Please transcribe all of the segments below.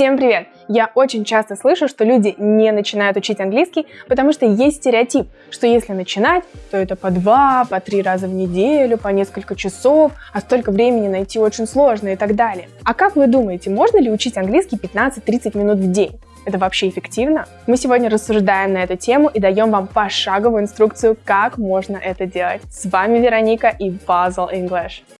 Всем привет! Я очень часто слышу, что люди не начинают учить английский, потому что есть стереотип, что если начинать, то это по два, по три раза в неделю, по несколько часов, а столько времени найти очень сложно и так далее. А как вы думаете, можно ли учить английский 15-30 минут в день? Это вообще эффективно? Мы сегодня рассуждаем на эту тему и даем вам пошаговую инструкцию, как можно это делать. С вами Вероника и Basel English.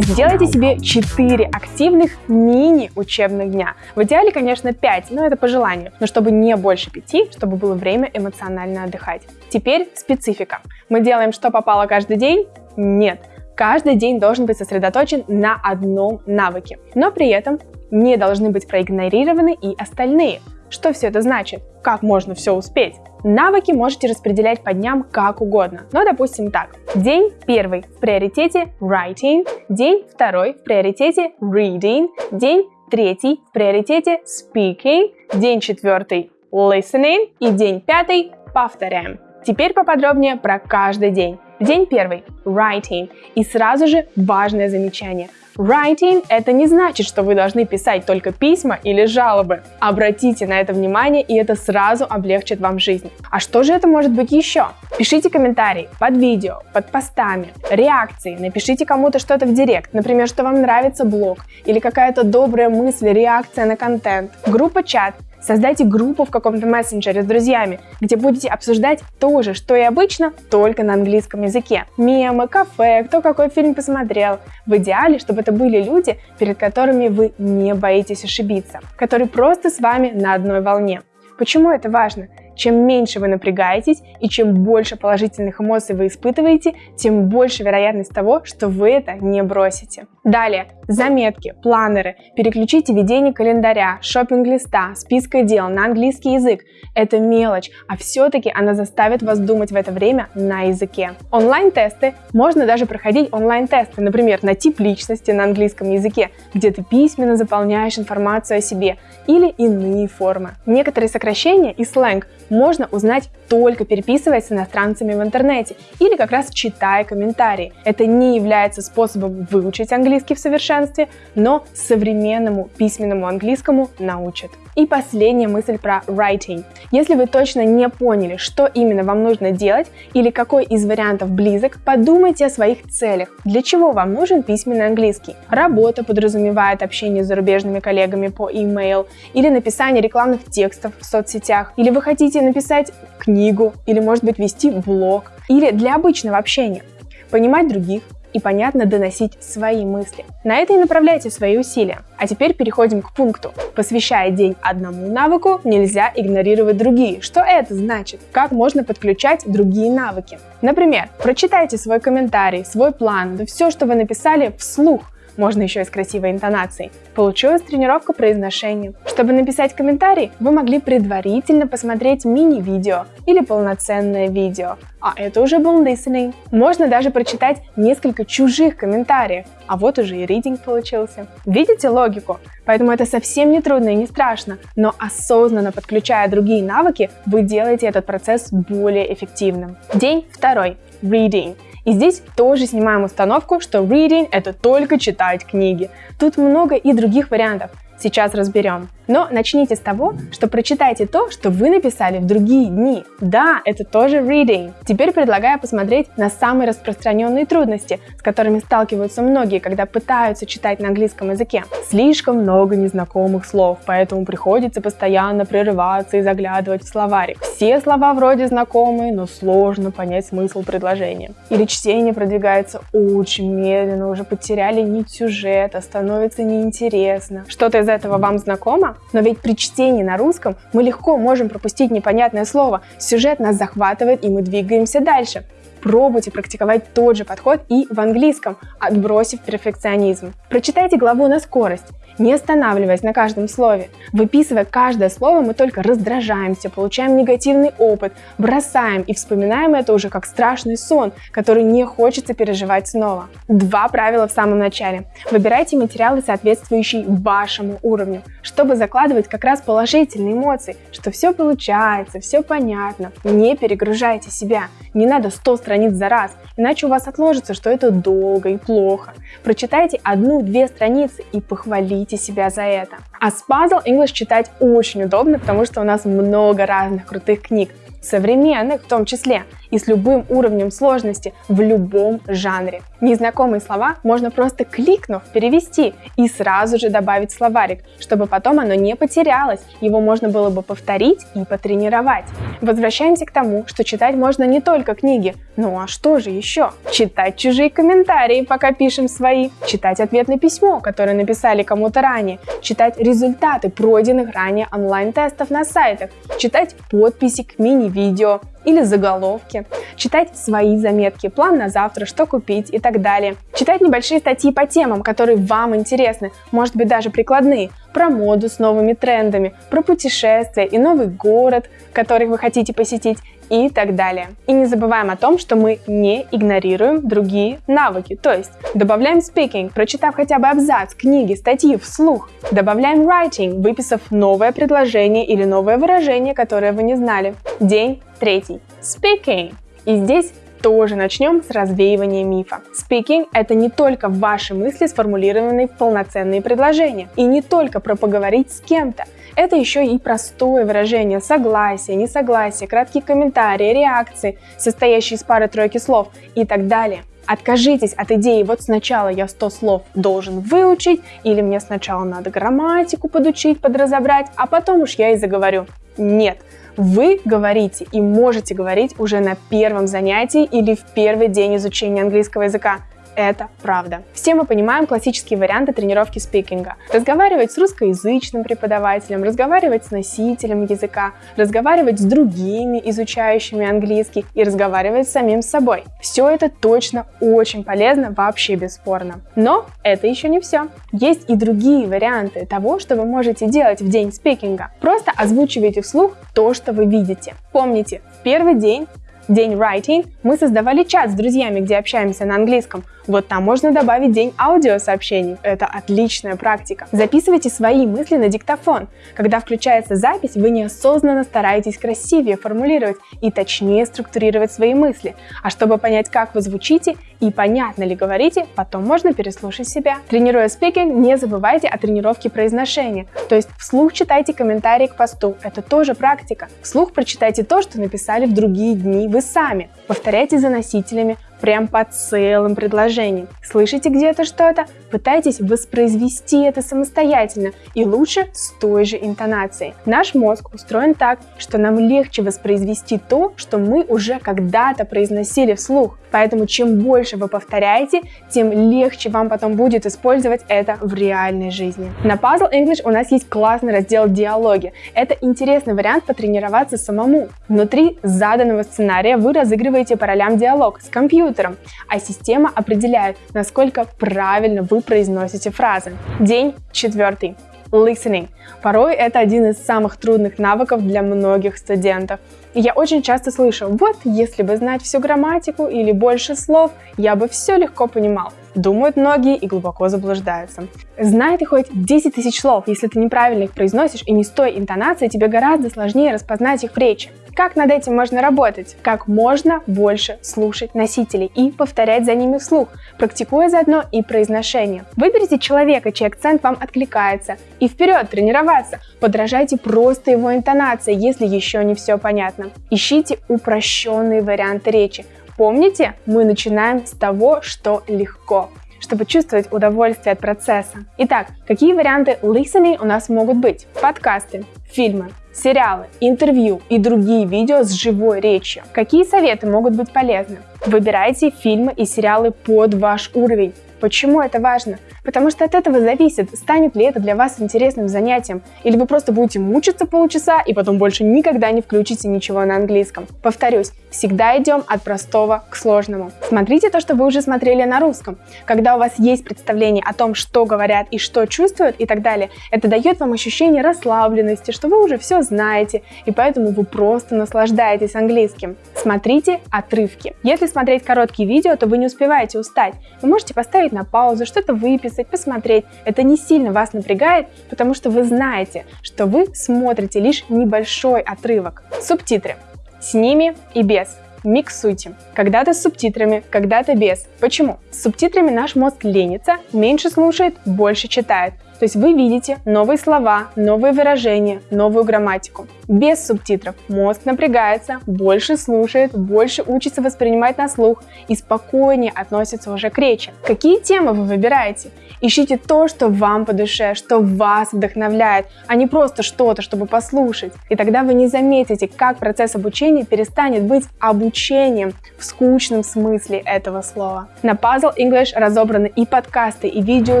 Сделайте себе 4 активных мини-учебных дня. В идеале, конечно, 5, но это по желанию. Но чтобы не больше 5, чтобы было время эмоционально отдыхать. Теперь специфика. Мы делаем, что попало каждый день? Нет. Каждый день должен быть сосредоточен на одном навыке. Но при этом не должны быть проигнорированы и остальные. Что все это значит? Как можно все успеть? Навыки можете распределять по дням как угодно. Но, допустим, так. День первый в приоритете writing, день второй в приоритете reading, день третий в приоритете speaking, день четвертый listening и день пятый повторяем. Теперь поподробнее про каждый день. День первый – writing. И сразу же важное замечание. Writing – это не значит, что вы должны писать только письма или жалобы. Обратите на это внимание, и это сразу облегчит вам жизнь. А что же это может быть еще? Пишите комментарии под видео, под постами, реакции, напишите кому-то что-то в директ, например, что вам нравится блог, или какая-то добрая мысль, реакция на контент. Группа чат Создайте группу в каком-то мессенджере с друзьями, где будете обсуждать то же, что и обычно, только на английском языке. Мемы, кафе, кто какой фильм посмотрел. В идеале, чтобы это были люди, перед которыми вы не боитесь ошибиться, которые просто с вами на одной волне. Почему это важно? Чем меньше вы напрягаетесь и чем больше положительных эмоций вы испытываете, тем больше вероятность того, что вы это не бросите. Далее, заметки, планеры, переключите ведение календаря, шопинг-листа, списка дел на английский язык. Это мелочь, а все-таки она заставит вас думать в это время на языке. Онлайн-тесты можно даже проходить онлайн-тесты, например, на тип личности на английском языке, где ты письменно заполняешь информацию о себе, или иные формы. Некоторые сокращения и сленг можно узнать только переписываясь с иностранцами в интернете или как раз читая комментарии. Это не является способом выучить английский в совершенстве, но современному письменному английскому научит. И последняя мысль про writing. Если вы точно не поняли, что именно вам нужно делать или какой из вариантов близок, подумайте о своих целях. Для чего вам нужен письменный английский? Работа подразумевает общение с зарубежными коллегами по email или написание рекламных текстов в соцсетях, или вы хотите написать книгу, или может быть вести блог, или для обычного общения. Понимать других, и понятно доносить свои мысли. На это и направляйте свои усилия. А теперь переходим к пункту. Посвящая день одному навыку, нельзя игнорировать другие. Что это значит? Как можно подключать другие навыки? Например, прочитайте свой комментарий, свой план, да все, что вы написали вслух – можно еще и с красивой интонацией. Получилась тренировка произношения. Чтобы написать комментарий, вы могли предварительно посмотреть мини-видео или полноценное видео, а это уже был listening. Можно даже прочитать несколько чужих комментариев, а вот уже и reading получился. Видите логику? Поэтому это совсем не трудно и не страшно, но осознанно подключая другие навыки, вы делаете этот процесс более эффективным. День второй. Reading. И здесь тоже снимаем установку, что reading это только читать книги. Тут много и других вариантов. Сейчас разберем. Но начните с того, что прочитайте то, что вы написали в другие дни. Да, это тоже reading. Теперь предлагаю посмотреть на самые распространенные трудности, с которыми сталкиваются многие, когда пытаются читать на английском языке. Слишком много незнакомых слов, поэтому приходится постоянно прерываться и заглядывать в словарик. Все слова вроде знакомые, но сложно понять смысл предложения. Или чтение продвигается очень медленно, уже потеряли нить сюжета, становится неинтересно. Что-то из этого вам знакомо? Но ведь при чтении на русском мы легко можем пропустить непонятное слово, сюжет нас захватывает и мы двигаемся дальше. Пробуйте практиковать тот же подход и в английском, отбросив перфекционизм. Прочитайте главу на скорость не останавливаясь на каждом слове. Выписывая каждое слово, мы только раздражаемся, получаем негативный опыт, бросаем и вспоминаем это уже как страшный сон, который не хочется переживать снова. Два правила в самом начале. Выбирайте материалы, соответствующие вашему уровню, чтобы закладывать как раз положительные эмоции, что все получается, все понятно. Не перегружайте себя. Не надо 100 страниц за раз, иначе у вас отложится, что это долго и плохо. Прочитайте одну-две страницы и похвалите себя за это. А с Puzzle English читать очень удобно, потому что у нас много разных крутых книг современных в том числе, и с любым уровнем сложности в любом жанре. Незнакомые слова можно просто кликнув перевести и сразу же добавить словарик, чтобы потом оно не потерялось, его можно было бы повторить и потренировать. Возвращаемся к тому, что читать можно не только книги, ну а что же еще? Читать чужие комментарии, пока пишем свои, читать ответное письмо, которое написали кому-то ранее, читать результаты пройденных ранее онлайн-тестов на сайтах, читать подписи к мини-видео, или заголовки, читать свои заметки, план на завтра, что купить и так далее. Читать небольшие статьи по темам, которые вам интересны, может быть даже прикладные, про моду с новыми трендами, про путешествия и новый город, который вы хотите посетить и так далее. И не забываем о том, что мы не игнорируем другие навыки, то есть добавляем speaking, прочитав хотя бы абзац, книги, статьи вслух, добавляем writing, выписав новое предложение или новое выражение, которое вы не знали. День третий. Speaking. И здесь тоже начнем с развеивания мифа. Speaking – это не только ваши мысли, сформулированные в полноценные предложения, и не только про поговорить с кем-то. Это еще и простое выражение согласия, несогласия, краткие комментарии, реакции, состоящие из пары-тройки слов и так далее. Откажитесь от идеи, вот сначала я 100 слов должен выучить, или мне сначала надо грамматику подучить, подразобрать, а потом уж я и заговорю. Нет, вы говорите и можете говорить уже на первом занятии или в первый день изучения английского языка это правда. Все мы понимаем классические варианты тренировки спикинга. Разговаривать с русскоязычным преподавателем, разговаривать с носителем языка, разговаривать с другими изучающими английский и разговаривать с самим собой. Все это точно очень полезно, вообще бесспорно. Но это еще не все. Есть и другие варианты того, что вы можете делать в день спикинга. Просто озвучивайте вслух то, что вы видите. Помните, в первый день день writing, мы создавали чат с друзьями, где общаемся на английском. Вот там можно добавить день аудиосообщений. Это отличная практика. Записывайте свои мысли на диктофон. Когда включается запись, вы неосознанно стараетесь красивее формулировать и точнее структурировать свои мысли. А чтобы понять, как вы звучите и понятно ли говорите, потом можно переслушать себя. Тренируя спикинг, не забывайте о тренировке произношения. То есть вслух читайте комментарии к посту. Это тоже практика. Вслух прочитайте то, что написали в другие дни вы сами. Повторяйте за носителями, прям по целым предложениям. Слышите где-то что-то? Пытайтесь воспроизвести это самостоятельно и лучше с той же интонацией. Наш мозг устроен так, что нам легче воспроизвести то, что мы уже когда-то произносили вслух. Поэтому чем больше вы повторяете, тем легче вам потом будет использовать это в реальной жизни. На Puzzle English у нас есть классный раздел «Диалоги». Это интересный вариант потренироваться самому. Внутри заданного сценария вы разыгрываете по ролям диалог с компьютером, компьютером, а система определяет, насколько правильно вы произносите фразы. День четвертый. Listening. Порой это один из самых трудных навыков для многих студентов. И я очень часто слышу, вот если бы знать всю грамматику или больше слов, я бы все легко понимал. Думают многие и глубоко заблуждаются. Знай ты хоть 10 тысяч слов, если ты неправильно их произносишь и не с той интонацией, тебе гораздо сложнее распознать их в речи. Как над этим можно работать? Как можно больше слушать носителей и повторять за ними вслух, практикуя заодно и произношение. Выберите человека, чей акцент вам откликается, и вперед тренироваться. Подражайте просто его интонации, если еще не все понятно. Ищите упрощенные варианты речи. Помните, мы начинаем с того, что легко чтобы чувствовать удовольствие от процесса. Итак, какие варианты listening у нас могут быть? Подкасты, фильмы, сериалы, интервью и другие видео с живой речью. Какие советы могут быть полезны? Выбирайте фильмы и сериалы под ваш уровень. Почему это важно? Потому что от этого зависит, станет ли это для вас интересным занятием, или вы просто будете мучиться полчаса и потом больше никогда не включите ничего на английском. Повторюсь, всегда идем от простого к сложному. Смотрите то, что вы уже смотрели на русском. Когда у вас есть представление о том, что говорят и что чувствуют и так далее, это дает вам ощущение расслабленности, что вы уже все знаете, и поэтому вы просто наслаждаетесь английским. Смотрите отрывки. Если смотреть короткие видео, то вы не успеваете устать. Вы можете поставить на паузу, что-то выписать, посмотреть. Это не сильно вас напрягает, потому что вы знаете, что вы смотрите лишь небольшой отрывок. Субтитры. С ними и без. миксуйте. Когда-то с субтитрами, когда-то без. Почему? С субтитрами наш мозг ленится, меньше слушает, больше читает. То есть вы видите новые слова, новые выражения, новую грамматику. Без субтитров мозг напрягается, больше слушает, больше учится воспринимать на слух и спокойнее относится уже к речи. Какие темы вы выбираете? Ищите то, что вам по душе, что вас вдохновляет, а не просто что-то, чтобы послушать. И тогда вы не заметите, как процесс обучения перестанет быть обучением в скучном смысле этого слова. На Puzzle English разобраны и подкасты, и видео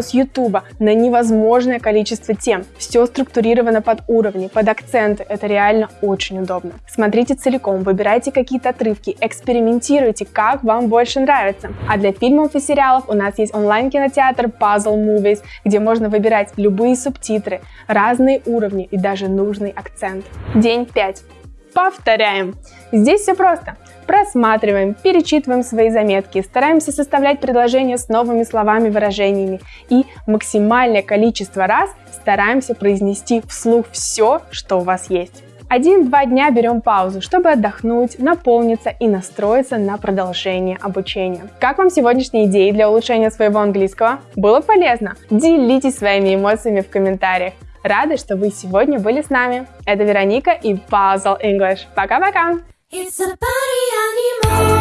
с YouTube на невозможное количество тем. Все структурировано под уровни, под акценты. Это реально очень удобно. Смотрите целиком, выбирайте какие-то отрывки, экспериментируйте, как вам больше нравится. А для фильмов и сериалов у нас есть онлайн-кинотеатр Puzzle Movies, где можно выбирать любые субтитры, разные уровни и даже нужный акцент. День 5. Повторяем. Здесь все просто. Просматриваем, перечитываем свои заметки, стараемся составлять предложения с новыми словами, выражениями и максимальное количество раз стараемся произнести вслух все, что у вас есть. Один-два дня берем паузу, чтобы отдохнуть, наполниться и настроиться на продолжение обучения. Как вам сегодняшние идеи для улучшения своего английского? Было полезно? Делитесь своими эмоциями в комментариях. Рада, что вы сегодня были с нами. Это Вероника и Puzzle English. Пока-пока! It's a party animal.